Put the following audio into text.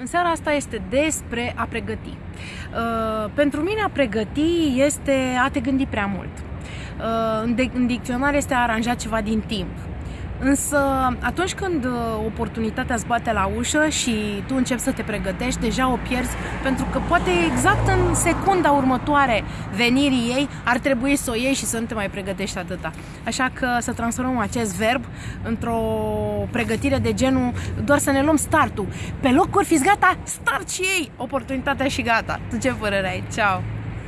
În seara asta este despre a pregăti. Uh, pentru mine a pregăti este a te gândi prea mult. Uh, în dicționar este a aranja ceva din timp. Însă atunci când uh, oportunitatea îți bate la ușă și tu începi să te pregătești, deja o pierzi pentru că poate exact în secunda următoare venirii ei ar trebui să o iei și să nu te mai pregătești atâta. Așa că să transformăm acest verb într-o pregătire de genul doar să ne luăm startul. Pe locuri fiți gata, start și ei! Oportunitatea și gata. Tu ce părere ai? Ceau!